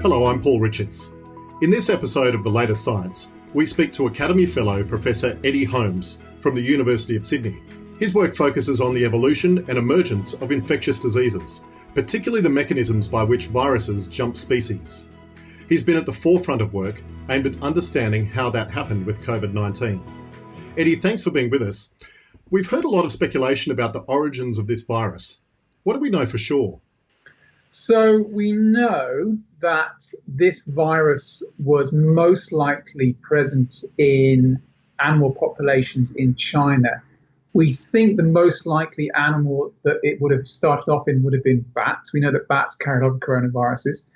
Hello, I'm Paul Richards. In this episode of The Latest Science, we speak to Academy Fellow Professor Eddie Holmes from the University of Sydney. His work focuses on the evolution and emergence of infectious diseases, particularly the mechanisms by which viruses jump species. He's been at the forefront of work aimed at understanding how that happened with COVID 19. Eddie, thanks for being with us. We've heard a lot of speculation about the origins of this virus. What do we know for sure? So we know that this virus was most likely present in animal populations in China. We think the most likely animal that it would have started off in would have been bats. We know that bats carried on coronaviruses.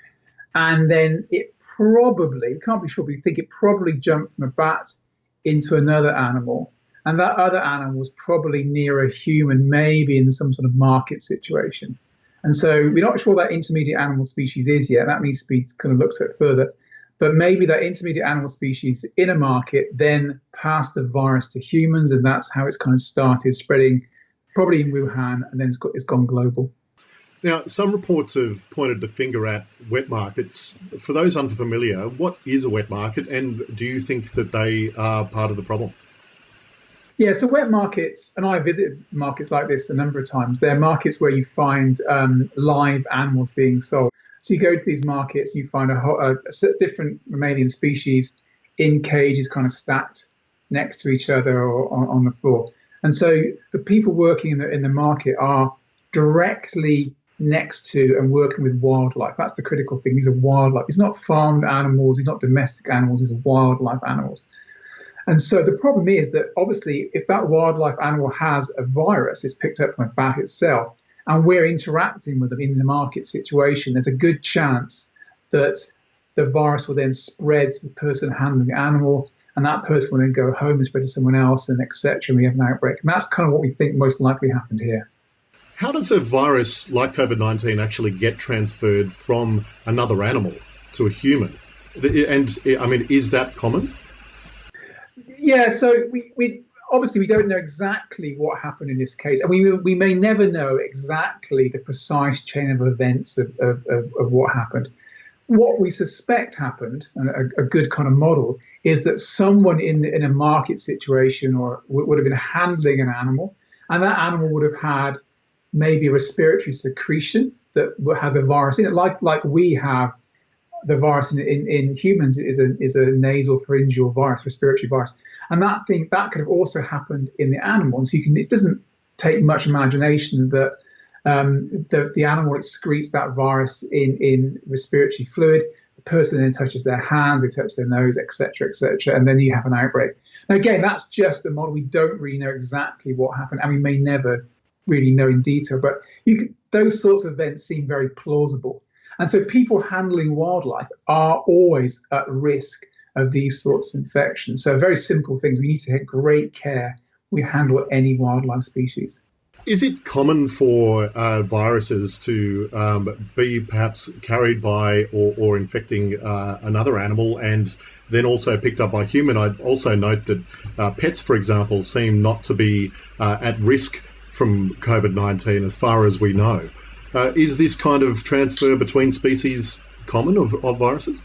And then it probably, can't be sure, but we think it probably jumped from a bat into another animal. And that other animal was probably near a human, maybe in some sort of market situation. And so we're not sure that intermediate animal species is yet. That needs to be kind of looked at further. But maybe that intermediate animal species in a market then passed the virus to humans, and that's how it's kind of started spreading, probably in Wuhan, and then it's, got, it's gone global. Now, some reports have pointed the finger at wet markets. For those unfamiliar, what is a wet market, and do you think that they are part of the problem? Yeah, so wet markets, and I visited markets like this a number of times. They're markets where you find um, live animals being sold. So you go to these markets, you find a, a, a, different mammalian species in cages, kind of stacked next to each other or on, on the floor. And so the people working in the in the market are directly next to and working with wildlife. That's the critical thing. These are wildlife. It's not farmed animals. It's not domestic animals. These are wildlife animals. And so the problem is that obviously, if that wildlife animal has a virus, it's picked up from a bat itself, and we're interacting with them in the market situation, there's a good chance that the virus will then spread to the person handling the animal, and that person will then go home and spread to someone else, and etc. And we have an outbreak. And that's kind of what we think most likely happened here. How does a virus like COVID 19 actually get transferred from another animal to a human? And I mean, is that common? Yeah, so we, we obviously we don't know exactly what happened in this case, and we we may never know exactly the precise chain of events of, of, of, of what happened. What we suspect happened, and a, a, good kind of model, is that someone in in a market situation or would have been handling an animal, and that animal would have had maybe a respiratory secretion that would have the virus in it, like like we have the virus in, in, in, humans is a is a nasal pharyngeal virus, respiratory virus, and that thing that could have also happened in the animal. so you can it doesn't take much imagination that um, the the animal excretes that virus in in respiratory fluid. The person then touches their hands, they touch their nose, etc., etc., and then you have an outbreak. Now again, that's just a model. We don't really know exactly what happened, and we may never really know in detail. But you can, those sorts of events seem very plausible. And so people handling wildlife are always at risk of these sorts of infections. So very simple things. We need to take great care we handle any wildlife species. Is it common for uh, viruses to um, be perhaps carried by or, or infecting uh, another animal and then also picked up by human? I'd also note that uh, pets, for example, seem not to be uh, at risk from COVID 19 as far as we know. Uh, is this kind of transfer between species common of, of viruses?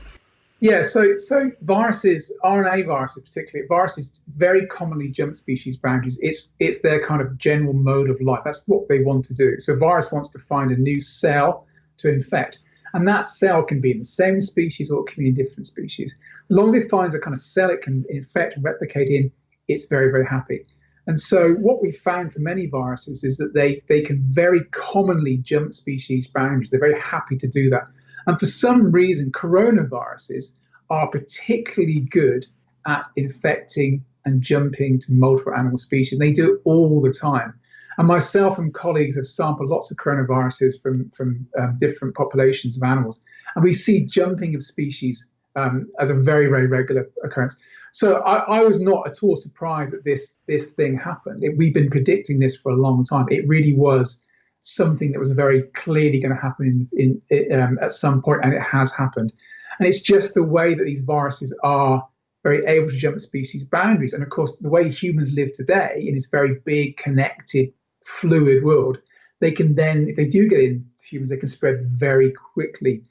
Yeah, so so viruses, RNA viruses particularly, viruses very commonly jump species boundaries. It's it's their kind of general mode of life. That's what they want to do. So virus wants to find a new cell to infect, and that cell can be in the same species or it can be in different species. As long as it finds a kind of cell it can infect and replicate in, it's very very happy. And so what we found for many viruses is that they, they can very commonly jump species boundaries. They're very happy to do that. And for some reason, coronaviruses are particularly good at infecting and jumping to multiple animal species. They do it all the time. And myself and colleagues have sampled lots of coronaviruses from, from um, different populations of animals. And we see jumping of species um, as a very, very regular occurrence. So I, I, was not at all surprised that this this thing happened. It, we've been predicting this for a long time. It really was something that was very clearly going to happen in, in um, at some point, and it has happened. And it's just the way that these viruses are very able to jump species boundaries. And of course, the way humans live today in this very big, connected, fluid world, they can then, if they do get into humans, they can spread very quickly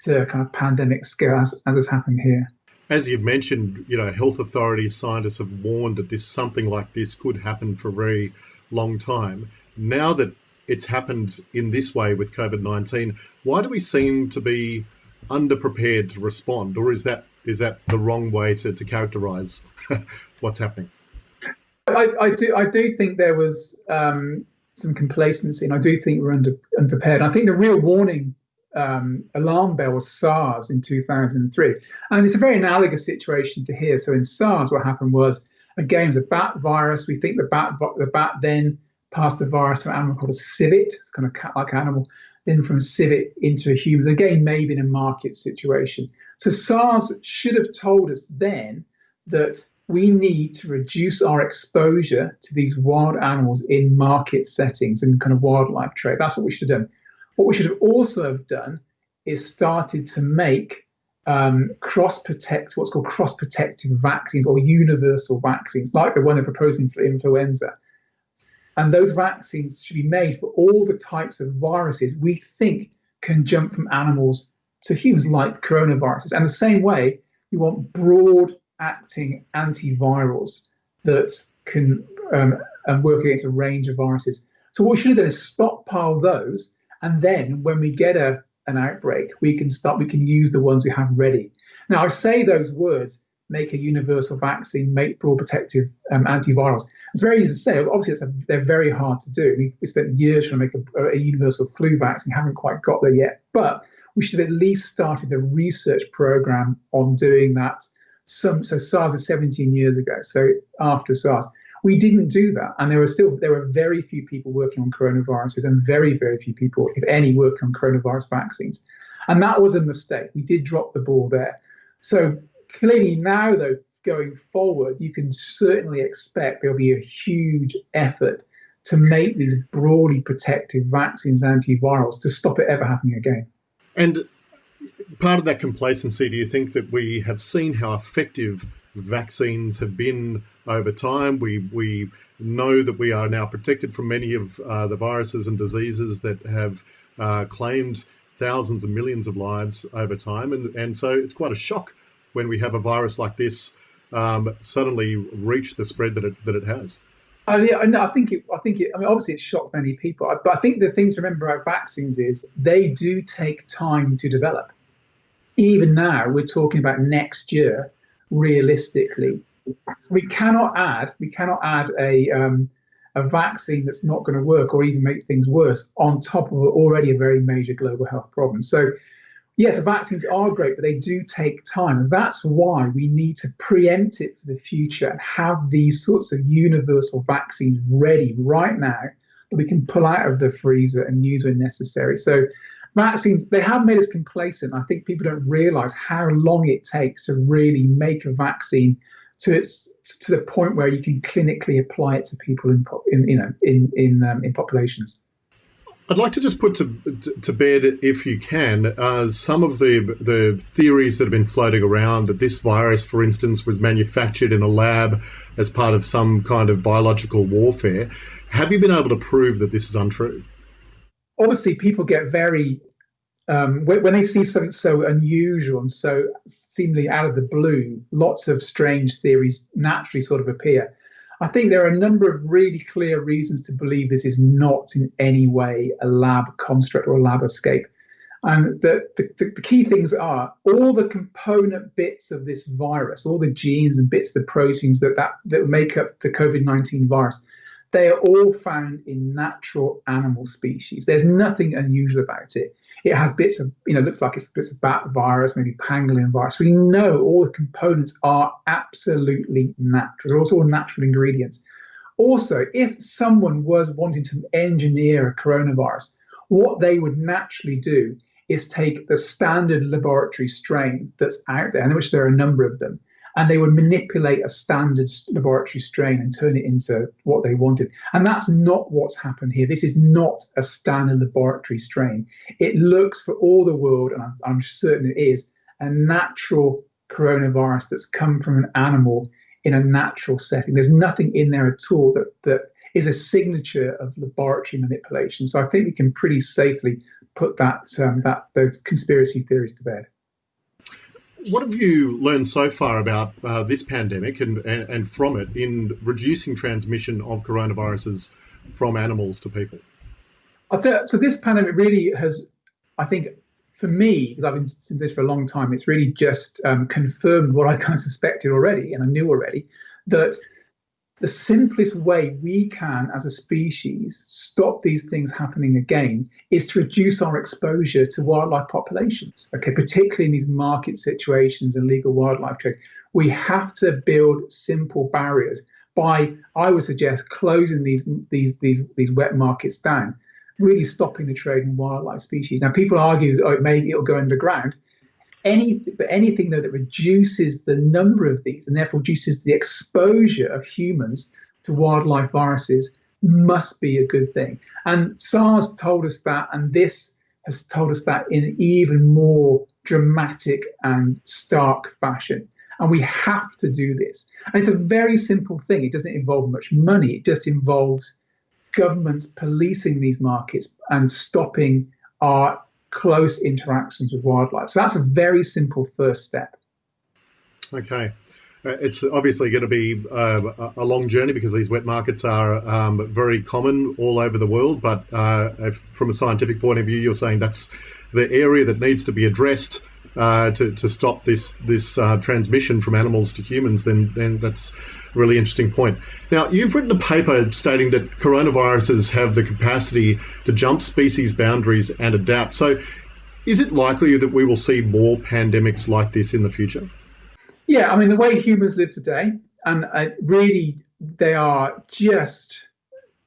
to kind of pandemic scale as, as has happened here. As you've mentioned, you know, health authorities, scientists have warned that this something like this could happen for a very long time. Now that it's happened in this way with COVID nineteen, why do we seem to be underprepared to respond, or is that is that the wrong way to, to characterize what's happening? I, I, do I do think there was um, some complacency, and I do think we're under unprepared. I think the real warning um, alarm bell was SARS in 2003, and it's a very analogous situation to here. So in SARS, what happened was again it was a bat virus. We think the bat the bat then passed the virus to an animal called a civet, it's kind of cat-like animal, then from civet into a human. Again, maybe in a market situation. So SARS should have told us then that we need to reduce our exposure to these wild animals in market settings and kind of wildlife trade. That's what we should have done. What we should have also have done is started to make um, cross protect what's called cross protective vaccines or universal vaccines, like the one they're proposing for influenza. And those vaccines should be made for all the types of viruses we think can jump from animals to humans, like coronaviruses. And the same way, we want broad acting antivirals that can um, work against a range of viruses. So what we should have done is stockpile those, and then when we get a an outbreak, we can start. We can use the ones we have ready. Now I say those words: make a universal vaccine, make broad protective um, antivirals. It's very easy to say. Obviously, a, they're very hard to do. We, we spent years trying to make a, a universal flu vaccine, haven't quite got there yet. But we should have at least started the research program on doing that some so SARS is 17 years ago. So after SARS, we didn't do that, and there were still there were very few people working on coronaviruses, and very very few people, if any, working on coronavirus vaccines, and that was a mistake. We did drop the ball there. So clearly now, though, going forward, you can certainly expect there'll be a huge effort to make these broadly protective vaccines antivirals to stop it ever happening again. And part of that complacency, do you think that we have seen how effective vaccines have been over time? We we know that we are now protected from many of uh, the viruses and diseases that have uh, claimed thousands and millions of lives over time, and and so it's quite a shock when we have a virus like this um, suddenly reach the spread that it that it has. Oh, yeah, no, I think it. I think it. I mean, obviously, it shocked many people. But I think the thing to remember about vaccines is they do take time to develop even now we're talking about next year realistically. We cannot add we cannot add a um, a vaccine that's not going to work or even make things worse on top of already a very major global health problem. So yes vaccines are great but they do take time. And that's why we need to preempt it for the future and have these sorts of universal vaccines ready right now that we can pull out of the freezer and use when necessary. So vaccines they have made us complacent. I think people don't realize how long it takes to really make a vaccine to its to the point where you can clinically apply it to people in, in you know in in um, in populations. I'd like to just put to to bed, if you can, uh, some of the the theories that have been floating around that this virus, for instance, was manufactured in a lab as part of some kind of biological warfare. Have you been able to prove that this is untrue? Obviously people get very um, when, they see something so unusual and so seemingly out of the blue, lots of strange theories naturally sort of appear. I think there are a number of really clear reasons to believe this is not in any way a lab construct or a lab escape. And the, the, the, key things are all the component bits of this virus, all the genes and bits, the proteins that, that, that make up the COVID 19 virus, they are all found in natural animal species. There's nothing unusual about it. It has bits of, you know, looks like it's bits of bat virus, maybe pangolin virus. We know all the components are absolutely natural. They're also all natural ingredients. Also, if someone was wanting to engineer a coronavirus, what they would naturally do is take the standard laboratory strain that's out there, in which there are a number of them, and they would manipulate a standard laboratory strain and turn it into what they wanted. And that's not what's happened here. This is not a standard laboratory strain. It looks for all the world, and I'm, I'm certain it is, a natural coronavirus that's come from an animal in a natural setting. There's nothing in there at all that, that is a signature of laboratory manipulation. So I think we can pretty safely put that um, that those conspiracy theories to bed. What have you learned so far about uh, this pandemic and, and, and from it in reducing transmission of coronaviruses from animals to people? So this pandemic really has, I think, for me, because I've been in this for a long time, it's really just um, confirmed what I kind of suspected already and I knew already that the simplest way we can, as a species, stop these things happening again is to reduce our exposure to wildlife populations. Okay, particularly in these market situations and legal wildlife trade, we have to build simple barriers by, I would suggest, closing these these these these wet markets down, really stopping the trade in wildlife species. Now, people argue that oh, it may it'll go underground anything, but anything though that reduces the number of these and therefore reduces the exposure of humans to wildlife viruses must be a good thing. And SARS told us that, and this has told us that in even more dramatic and stark fashion. And we have to do this. And it's a very simple thing. It doesn't involve much money. It just involves governments policing these markets and stopping our close interactions with wildlife. So that's a very simple first step. Okay. Uh, it's obviously going to be uh, a long journey because these wet markets are um, very common all over the world. But uh, if, from a scientific point of view, you're saying that's the area that needs to be addressed uh, to, to stop this this uh, transmission from animals to humans. Then then that's a really interesting point. Now you've written a paper stating that coronaviruses have the capacity to jump species boundaries and adapt. So is it likely that we will see more pandemics like this in the future? Yeah, I mean the way humans live today, and uh, really they are just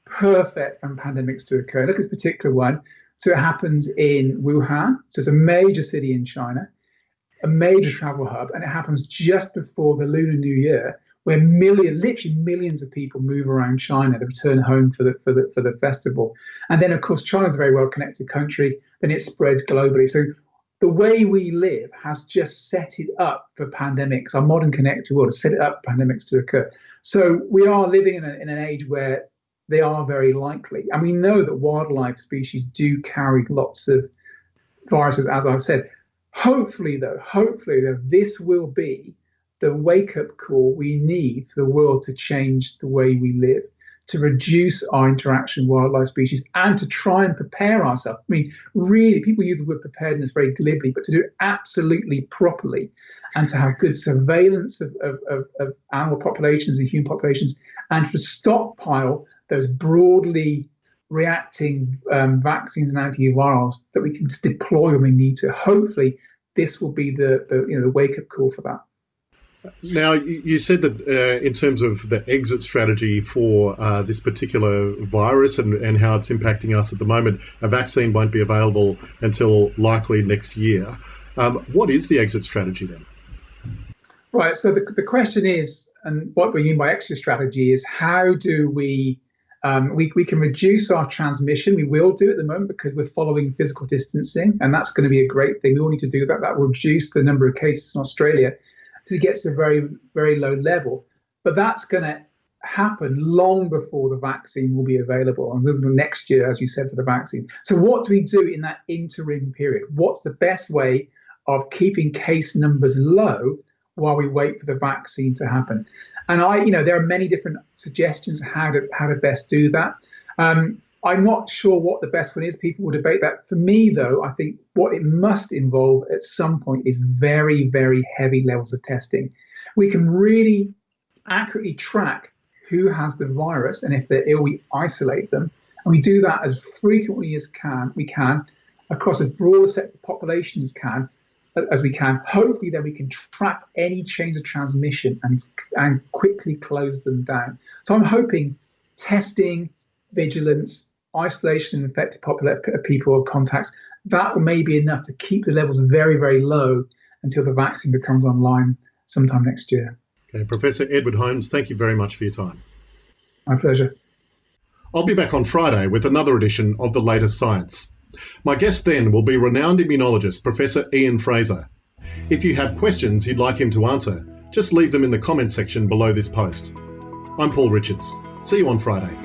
perfect for pandemics to occur. Look at this particular one. So it happens in Wuhan. So it's a major city in China a major travel hub, and it happens just before the Lunar New Year, where million, literally millions of people move around China to return home for the for the for the festival. And then, of course, China's a very well connected country. Then it spreads globally. So the way we live has just set it up for pandemics. Our modern connected world has set it up for pandemics to occur. So we are living in, a, in an age where they are very likely. And we know that wildlife species do carry lots of viruses, as I've said. Hopefully, though, hopefully, though, this will be the wake up call we need for the world to change the way we live, to reduce our interaction with wildlife species, and to try and prepare ourselves. I mean, really, people use the word preparedness very glibly, but to do it absolutely properly and to have good surveillance of, of, of, of animal populations and human populations, and to stockpile those broadly reacting um, vaccines and antivirals that we can just deploy when we need to. Hopefully, this will be the, the you know the wake up call for that. Now, you said that uh, in terms of the exit strategy for uh, this particular virus and, and how it's impacting us at the moment, a vaccine won't be available until likely next year. Um, what is the exit strategy then? Right. So the, the question is, and what we mean by exit strategy is how do we um, we, we can reduce our transmission. We will do at the moment because we're following physical distancing, and that's going to be a great thing. We all need to do that. That will reduce the number of cases in Australia to get to a very, very low level. But that's going to happen long before the vaccine will be available and next year, as you said, for the vaccine. So, what do we do in that interim period? What's the best way of keeping case numbers low while we wait for the vaccine to happen. And I, you know, there are many different suggestions how to how to best do that. Um, I'm not sure what the best one is. People will debate that. For me, though, I think what it must involve at some point is very, very heavy levels of testing. We can really accurately track who has the virus, and if they're ill, we isolate them. And we do that as frequently as can we can across as broad a set of population as can as we can. Hopefully, then we can track any chains of transmission and and quickly close them down. So I'm hoping testing, vigilance, isolation of infected uh, people or contacts that may be enough to keep the levels very very low until the vaccine becomes online sometime next year. Okay, Professor Edward Holmes, thank you very much for your time. My pleasure. I'll be back on Friday with another edition of The Latest Science. My guest then will be renowned immunologist Professor Ian Fraser. If you have questions you'd like him to answer, just leave them in the comments section below this post. I'm Paul Richards. See you on Friday.